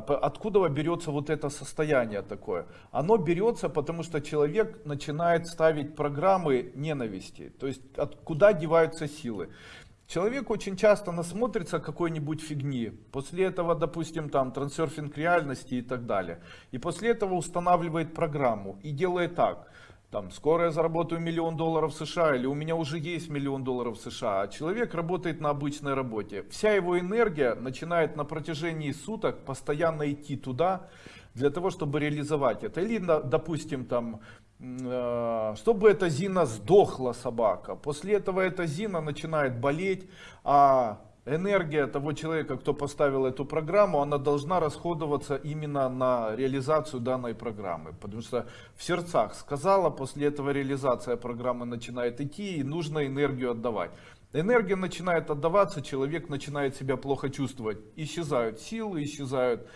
Откуда берется вот это состояние такое? Оно берется, потому что человек начинает ставить программы ненависти. То есть от, куда деваются силы? Человек очень часто насмотрится какой-нибудь фигни. После этого, допустим, там трансерфинг реальности и так далее. И после этого устанавливает программу и делает так. Там, скоро я заработаю миллион долларов США, или у меня уже есть миллион долларов США, а человек работает на обычной работе. Вся его энергия начинает на протяжении суток постоянно идти туда, для того, чтобы реализовать это. Или, допустим, там, э, чтобы эта Зина сдохла собака. После этого эта Зина начинает болеть, а энергия того человека, кто поставил эту программу, она должна расходоваться именно на реализацию данной программы. Потому что в сердцах сказала, после этого реализация программы начинает идти и нужно энергию отдавать. Энергия начинает отдаваться, человек начинает себя плохо чувствовать. Исчезают силы, исчезают